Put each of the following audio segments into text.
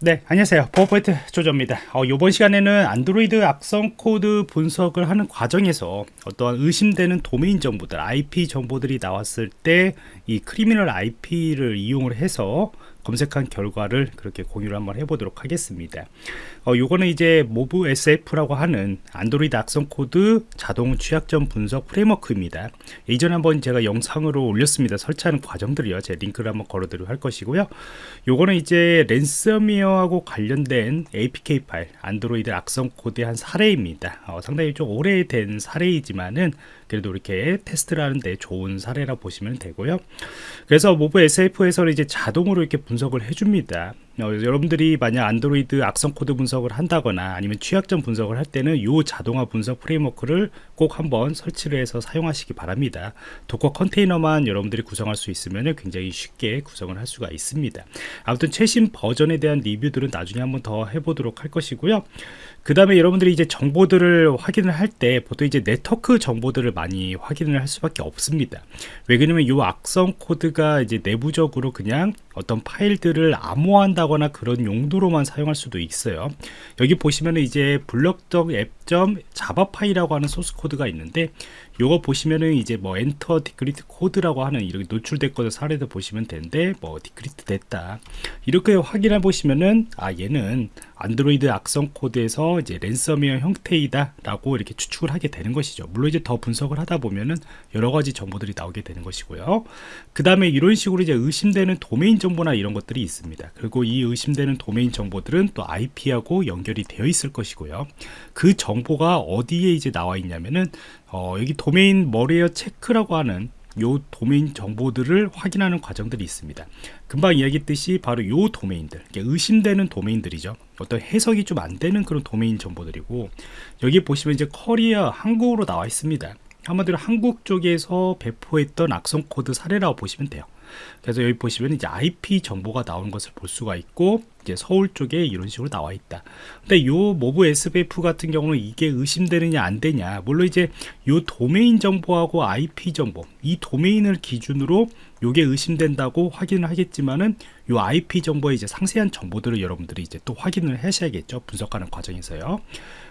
네 안녕하세요. 버퍼포인트 조조입니다. 어, 이번 시간에는 안드로이드 악성 코드 분석을 하는 과정에서 어떠한 의심되는 도메인 정보들 IP 정보들이 나왔을 때 이 Criminal IP를 이용을 해서 검색한 결과를 그렇게 공유를 한번 해보도록 하겠습니다. 어, 요거는 이제 MobSF라고 하는 안드로이드 악성 코드 자동 취약점 분석 프레임워크입니다. 이전에 한번 제가 영상으로 올렸습니다. 설치하는 과정들이요. 제 링크를 한번 걸어드리도록 할 것이고요. 요거는 이제 랜섬웨어하고 관련된 APK 파일 안드로이드 악성 코드의 한 사례입니다. 어, 상당히 좀 오래된 사례이지만은 그래도 이렇게 테스트를 하는데 좋은 사례라 보시면 되고요. 그래서 MobSF에서는 이제 자동으로 이렇게 분석 을 해줍니다. 어, 여러분들이 만약 안드로이드 악성 코드 분석을 한다거나 아니면 취약점 분석을 할 때는 이 자동화 분석 프레임워크를 꼭 한번 설치를 해서 사용하시기 바랍니다. Docker 컨테이너만 여러분들이 구성할 수 있으면 굉장히 쉽게 구성을 할 수가 있습니다. 아무튼 최신 버전에 대한 리뷰들은 나중에 한번 더 해보도록 할 것이고요. 그 다음에 여러분들이 이제 정보들을 확인을 할 때 보통 이제 네트워크 정보들을 많이 확인을 할 수밖에 없습니다. 왜 그러냐면 이 악성 코드가 이제 내부적으로 그냥 어떤 파일들을 암호화한다거나 그런 용도로만 사용할 수도 있어요. 여기 보시면 이제 블럭적 앱 점 Java 파일이라고 하는 소스 코드가 있는데 요거 보시면은 이제 뭐 enter decrypt 코드라고 하는 이렇게 노출됐거든 사례도 보시면 되는데 뭐 decrypt 됐다. 이렇게 확인해 보시면은 아 얘는 안드로이드 악성 코드에서 이제 랜섬웨어 형태이다 라고 이렇게 추측을 하게 되는 것이죠. 물론 이제 더 분석을 하다 보면은 여러 가지 정보들이 나오게 되는 것이고요. 그 다음에 이런 식으로 이제 의심되는 도메인 정보나 이런 것들이 있습니다. 그리고 이 의심되는 도메인 정보들은 또 IP하고 연결이 되어 있을 것이고요. 그 정보 가 어디에 이제 나와 있냐면은 어, 여기 domain malware check라고 하는 요 도메인 정보들을 확인하는 과정들이 있습니다. 금방 이야기했듯이 바로 요 도메인들 의심되는 도메인들이죠. 어떤 해석이 좀 안 되는 그런 도메인 정보들이고 여기 보시면 이제 커리어 한국어로 나와 있습니다. 한마디로 한국 쪽에서 배포했던 악성 코드 사례라고 보시면 돼요. 그래서 여기 보시면 이제 IP 정보가 나오는 것을 볼 수가 있고 이제 서울 쪽에 이런 식으로 나와 있다. 근데 요 MobSF 같은 경우는 이게 의심되느냐 안 되냐. 물론 이제 요 도메인 정보하고 IP 정보, 이 도메인을 기준으로 요게 의심된다고 확인을 하겠지만은 요 IP 정보의 이제 상세한 정보들을 여러분들이 이제 또 확인을 하셔야겠죠. 분석하는 과정에서요.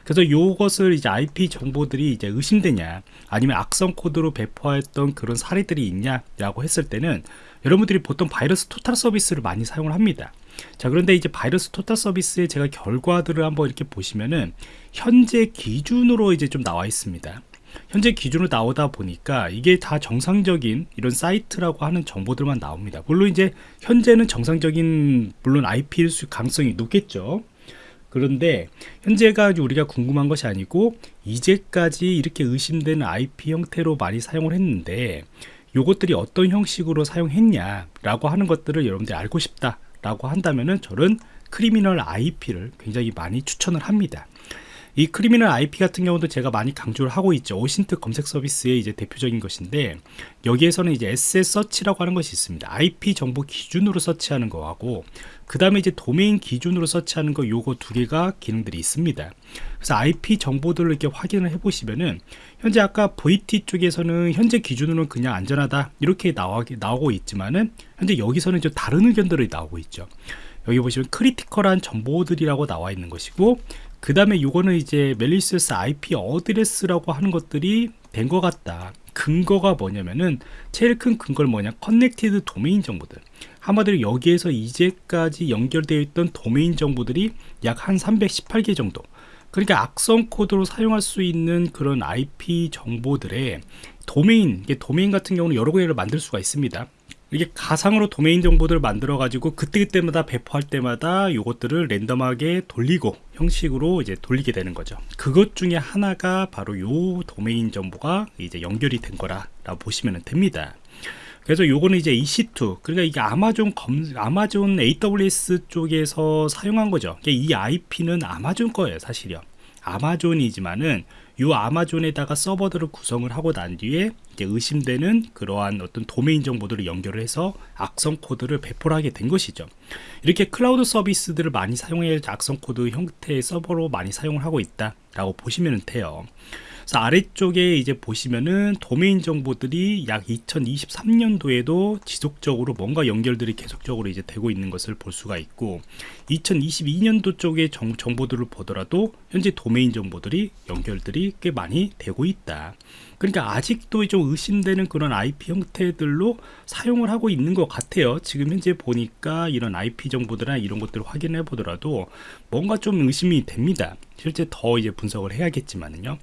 그래서 요것을 이제 IP 정보들이 이제 의심되냐 아니면 악성 코드로 배포했던 그런 사례들이 있냐라고 했을 때는 여러분들이 보통 바이러스 토탈 서비스를 많이 사용을 합니다 자 그런데 이제 바이러스 토탈 서비스의 제가 결과들을 한번 이렇게 보시면은 현재 기준으로 이제 좀 나와 있습니다 현재 기준으로 나오다 보니까 이게 다 정상적인 이런 사이트라고 하는 정보들만 나옵니다. 물론 이제 현재는 정상적인 물론 IP일 수 가능성이 높겠죠. 그런데 현재가 우리가 궁금한 것이 아니고 이제까지 이렇게 의심되는 IP 형태로 많이 사용을 했는데 요것들이 어떤 형식으로 사용했냐 라고 하는 것들을 여러분들이 알고 싶다 라고 한다면은 저는 Criminal IP를 굉장히 많이 추천을 합니다 이 Criminal IP 같은 경우도 제가 많이 강조를 하고 있죠. OSINT 검색 서비스의 이제 대표적인 것인데 여기에서는 이제 SS 서치라고 하는 것이 있습니다. IP 정보 기준으로 search하는 거하고 그 다음에 이제 도메인 기준으로 search하는 거 요거 두 개가 기능들이 있습니다. 그래서 IP 정보들을 이렇게 확인을 해 보시면은 현재 아까 VT 쪽에서는 현재 기준으로는 그냥 안전하다 이렇게 나오고 있지만은 현재 여기서는 좀 다른 의견들이 나오고 있죠 여기 보시면 critical한 정보들이라고 나와 있는 것이고 그 다음에 요거는 이제 멜리시스 IP 어드레스라고 하는 것들이 된 것 같다. 근거가 뭐냐면은 제일 큰 근거를 뭐냐? connected 도메인 정보들. 한마디로 여기에서 이제까지 연결되어 있던 도메인 정보들이 약 한 318개 정도. 그러니까 악성 코드로 사용할 수 있는 그런 IP 정보들의 도메인, 도메인 같은 경우는 여러 개를 만들 수가 있습니다. 이게 가상으로 도메인 정보들을 만들어 가지고 그때그때마다 배포할 때마다 이것들을 랜덤하게 돌리고 형식으로 이제 돌리게 되는 거죠. 그것 중에 하나가 바로 요 도메인 정보가 이제 연결이 된 거라 보시면 됩니다. 그래서 요거는 이제 EC2 그러니까 이게 아마존 검 아마존 AWS 쪽에서 사용한 거죠. 이 IP는 아마존 거예요 사실요 아마존이지만은 이 아마존에다가 서버들을 구성을 하고 난 뒤에 의심되는 그러한 어떤 도메인 정보들을 연결을 해서 악성 코드를 배포를 하게 된 것이죠. 이렇게 클라우드 서비스들을 많이 사용해 악성 코드 형태의 서버로 많이 사용을 하고 있다 라고 보시면 돼요 그래서 아래쪽에 이제 보시면은 도메인 정보들이 약 2023년도에도 지속적으로 뭔가 연결들이 계속적으로 이제 되고 있는 것을 볼 수가 있고 2022년도 쪽의 정, 정보들을 보더라도 현재 도메인 정보들이 연결들이 꽤 많이 되고 있다. 그러니까 아직도 좀 의심되는 그런 IP 형태들로 사용을 하고 있는 것 같아요. 지금 현재 보니까 이런 IP 정보들이나 이런 것들을 확인해 보더라도 뭔가 좀 의심이 됩니다. 실제 더 이제 분석을 해야겠지만요.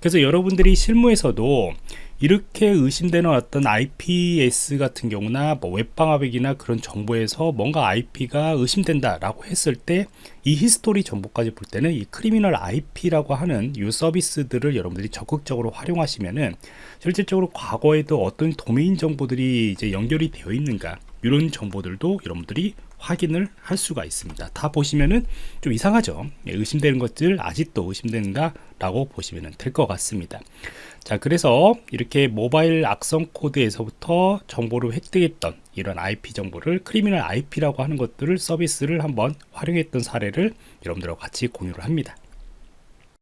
그래서 여러분들이 실무에서도 이렇게 의심되는 어떤 IPS 같은 경우나 뭐 웹방화백이나 그런 정보에서 뭔가 IP가 의심된다라고 했을 때 이 히스토리 정보까지 볼 때는 이 Criminal IP라고 하는 이 서비스들을 여러분들이 적극적으로 활용하시면은 실질적으로 과거에도 어떤 도메인 정보들이 이제 연결이 되어 있는가 이런 정보들도 여러분들이 확인을 할 수가 있습니다. 다 보시면은 좀 이상하죠. 예, 의심되는 것들 아직도 의심된다 라고 보시면 될 것 같습니다. 자, 그래서 이렇게 모바일 악성 코드에서부터 정보를 획득했던 이런 IP 정보를 Criminal IP라고 하는 것들을 서비스를 한번 활용했던 사례를 여러분들과 같이 공유를 합니다.